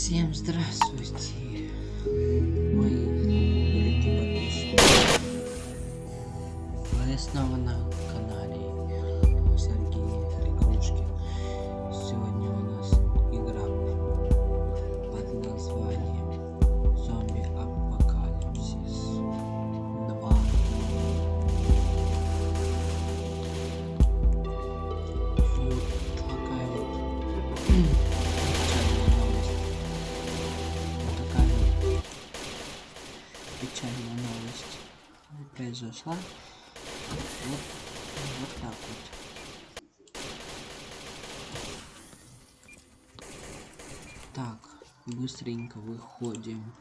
Всем здравствуйте, мои дорогие подписчики. Вы снова на канале Сергей произошла. Вот, вот так вот. Так, быстренько выходим.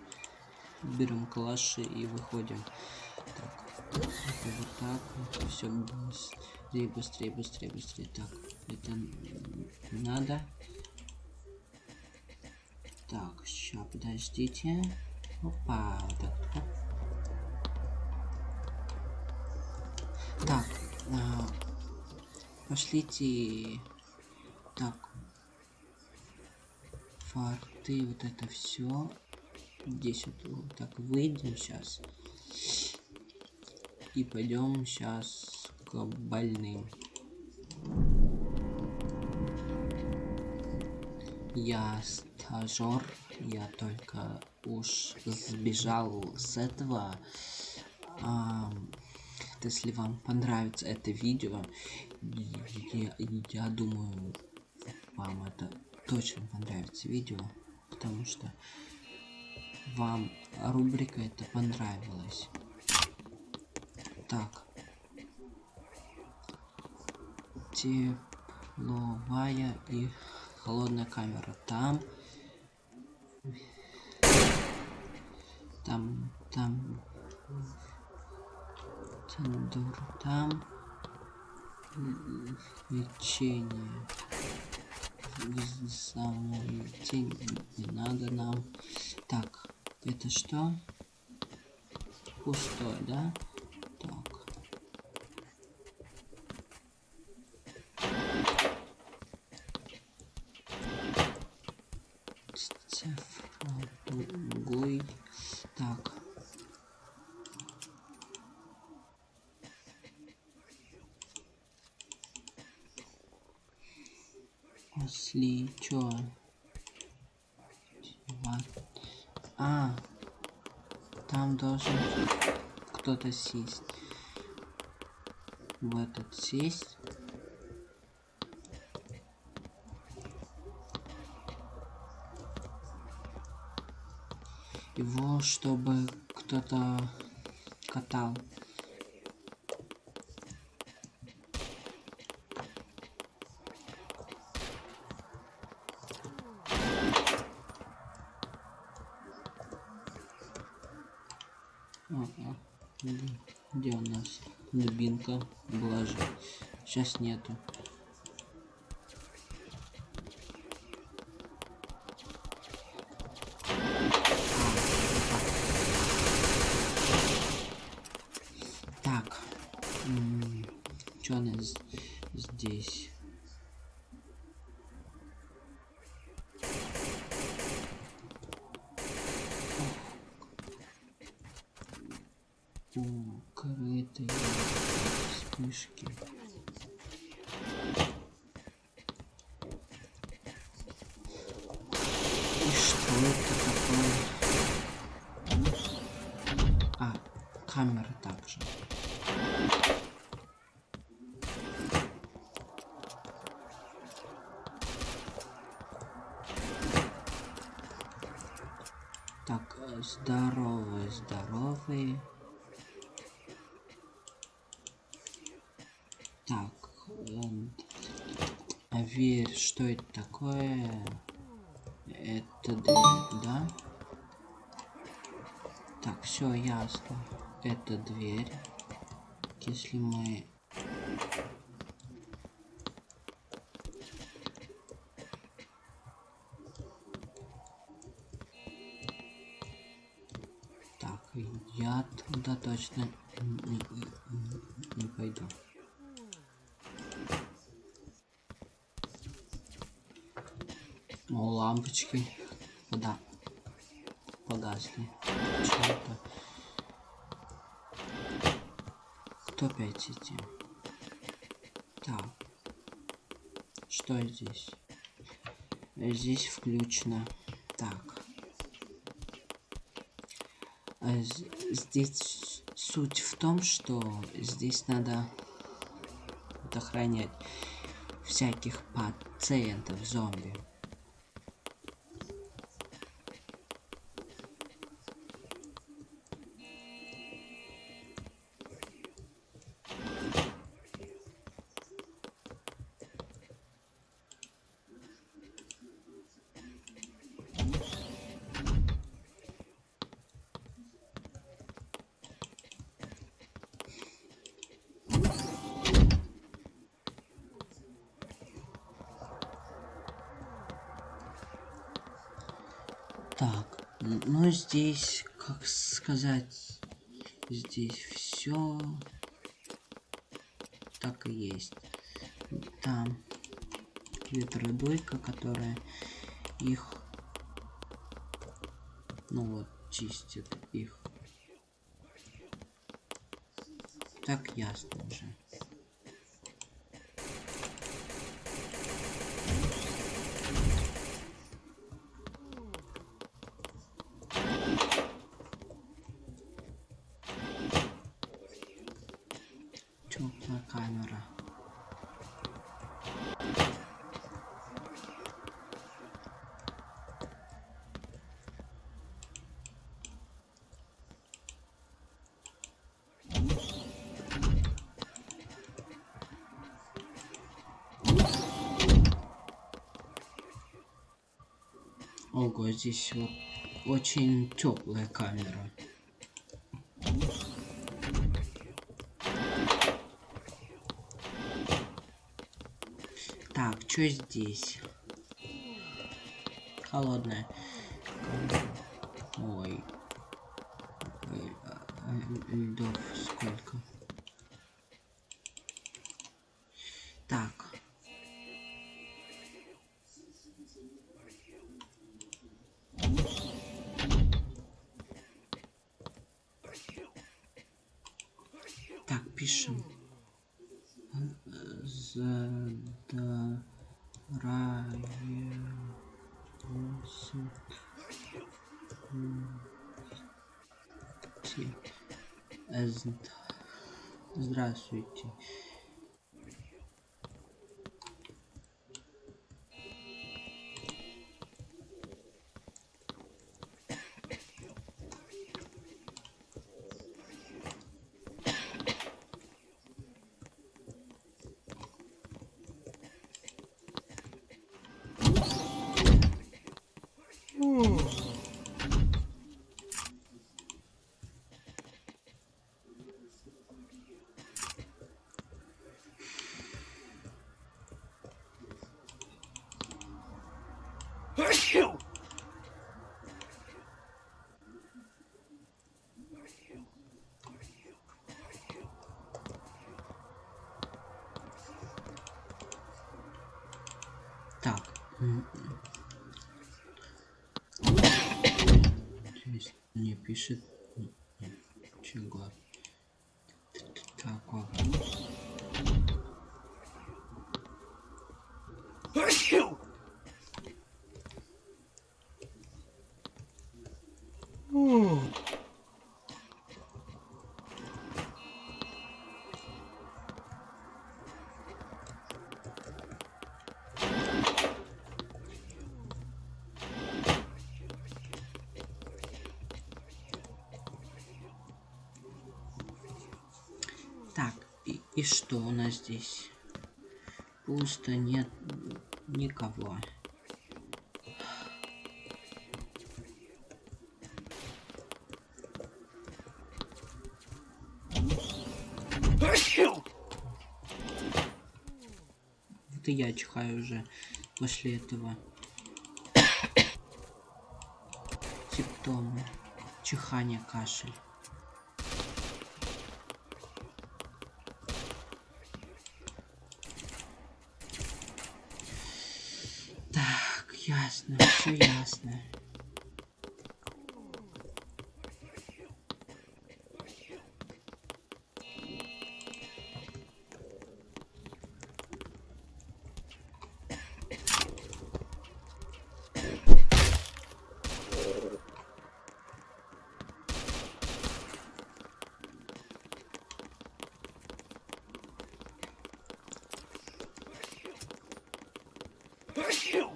Берем калаши и выходим. Так, это вот так. Все быстрее, быстрее, быстрее, быстрее. Так, это надо. Так, сейчас, подождите. Опа, вот так, оп. Так, а, пошлите. Так, фарты, вот это все. Здесь вот, так выйдем сейчас. И пойдем сейчас к больным. Я стажер, я только уж сбежал с этого. А, если вам понравится это видео, я, я думаю, вам это точно понравится видео, потому что вам рубрика это понравилась. Так. Тепловая и холодная камера. Там. Там, там. Тандур. Там. Лечение. День не надо нам. Так, это что? Пустой, да? Так. Цифровой. Так. Если чё? А, там должен кто-то сесть. В этот сесть. Его, чтобы кто-то катал. Ага. Где у нас дубинка была же? Сейчас нету. Так. Что у нас здесь? укрытые вспышки. И что это такое? А, камера также. Так, здоровые, здоровые. Так, а верь, что это такое? Это дверь, да? Так, все ясно. Это дверь. Если мы... Так, я туда точно не, не, не пойду. Лампочки. Пода. Погасли. Кто опять эти? Так. Что здесь? Здесь включено. Так. А здесь суть в том, что здесь надо охранять всяких пациентов зомби. Так, ну здесь, как сказать, здесь все так и есть. Там ветродойка, которая их, ну вот, чистит их. Так ясно уже. Теплая камера. Ого, здесь вот очень теплая камера. Так, что здесь? Холодная. Ой. Ой, пишем. Задараюсь. Здравствуйте. Так. Здесь не пишет чего. Такого. Так, и, что у нас здесь? Пусто, нет никого. И я чихаю уже после этого. Симптомы. Чихание, кашель. push you.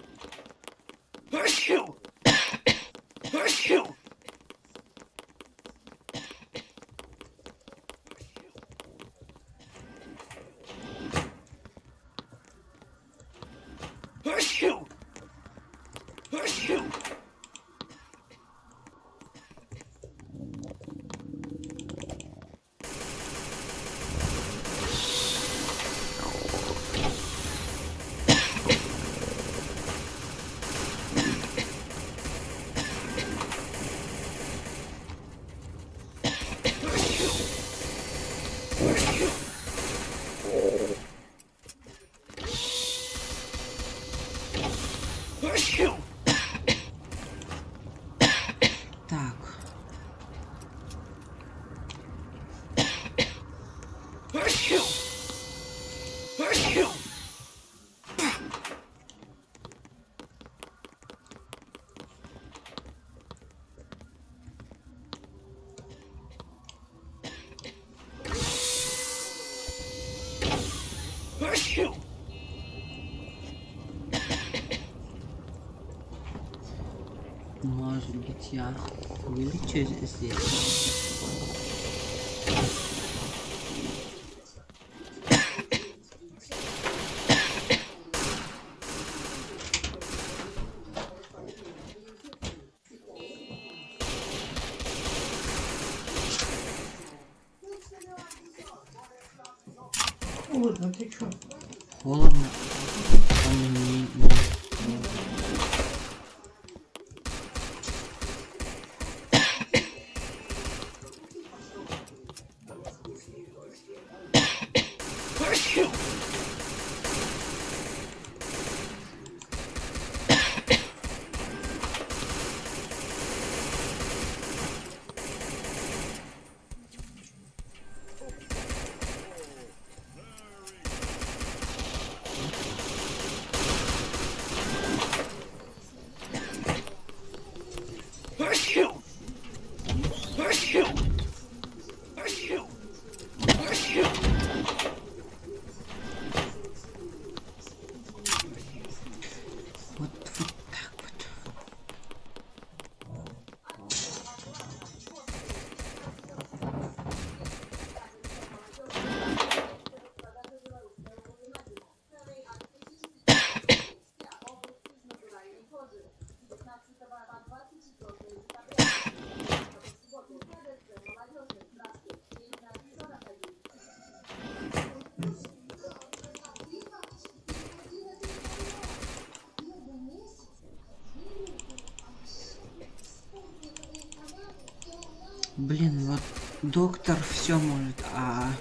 Вылечу здесь? Холодно, ты чё? Холодно. А мне не... Вот, вот так вот. Блин, вот доктор все может, а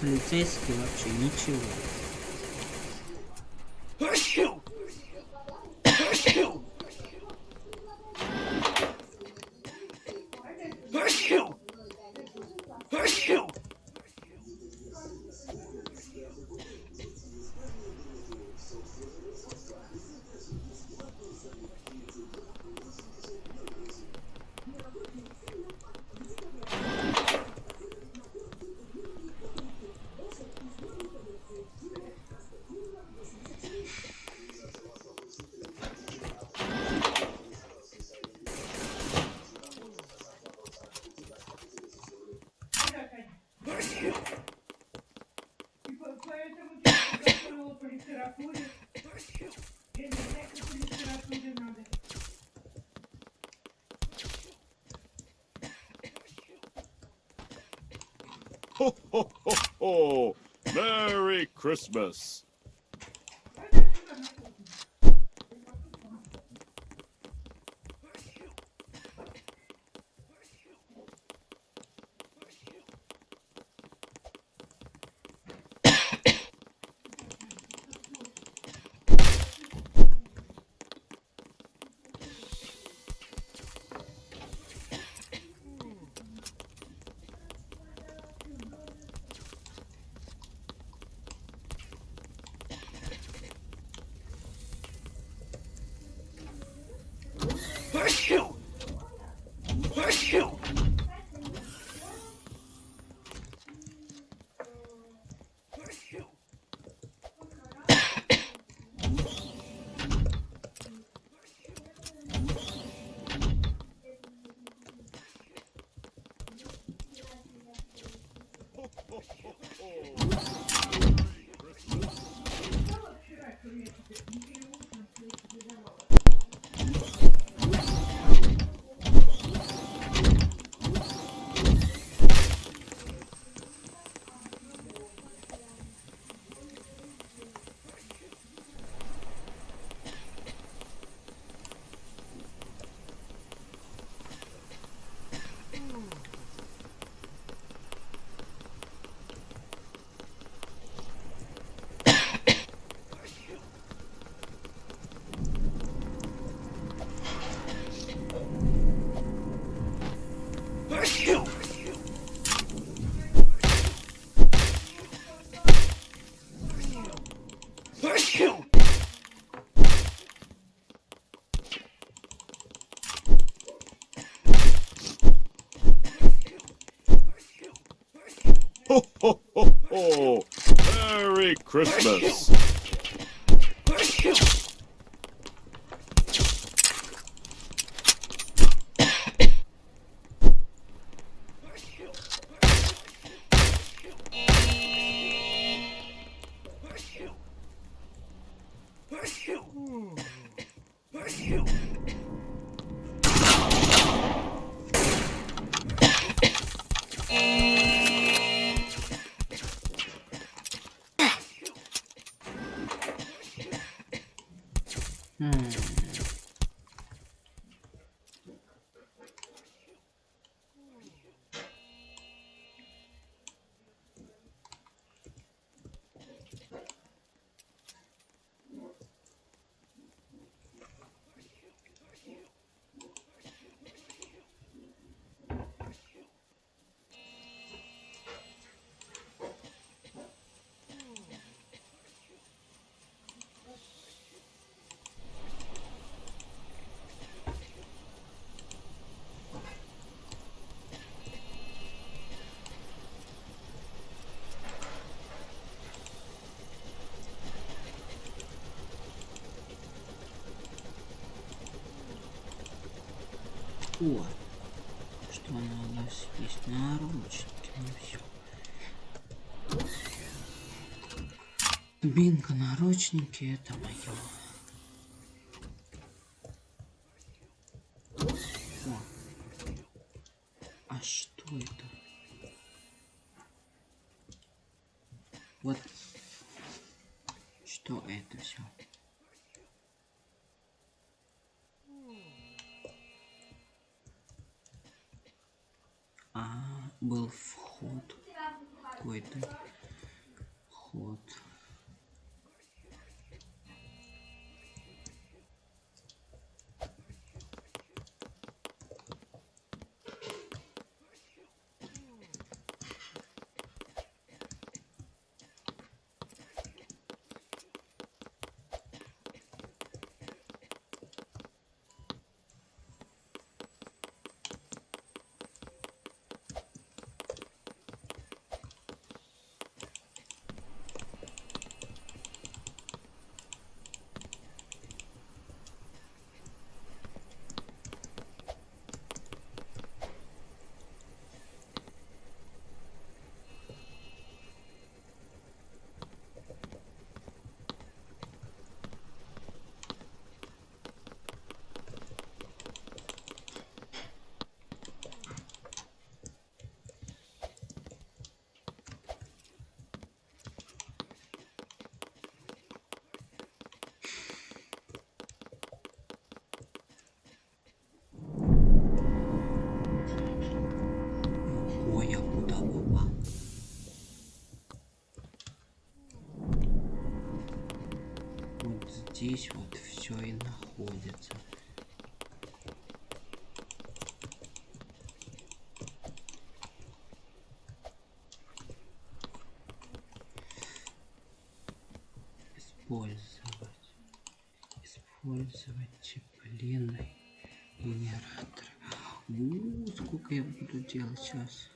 полицейский вообще ничего. Ho! Merry Christmas! О, что у нас есть наручники, ну все. Бинго, наручники, это мое. Был вход какой-то. Ход. Ой, я куда попал? Вот здесь вот все и находится. Использовать. Использовать теплинный генератор. У, сколько я буду делать сейчас?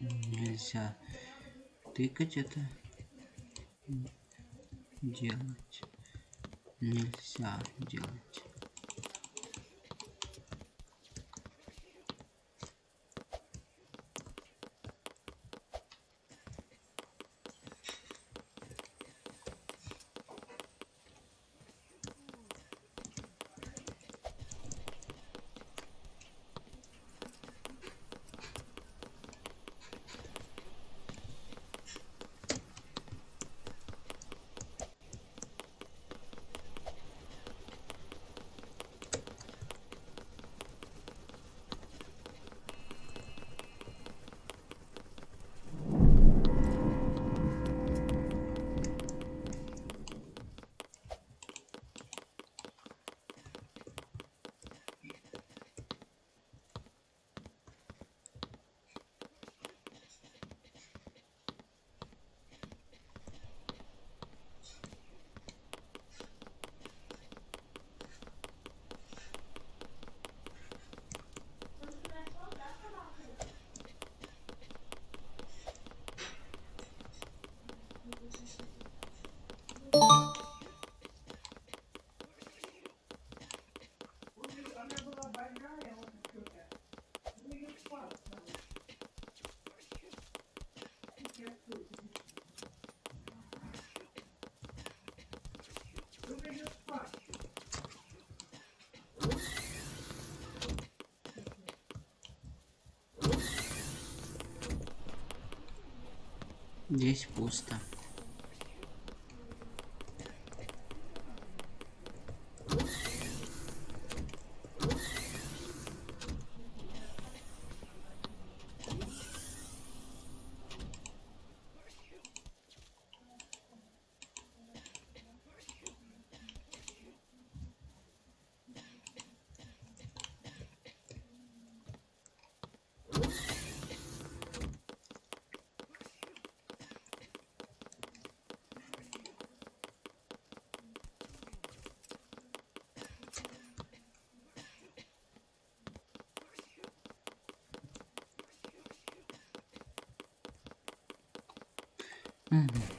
Нельзя тыкать это. Делать. Нельзя делать. Здесь пусто. Mm-hmm.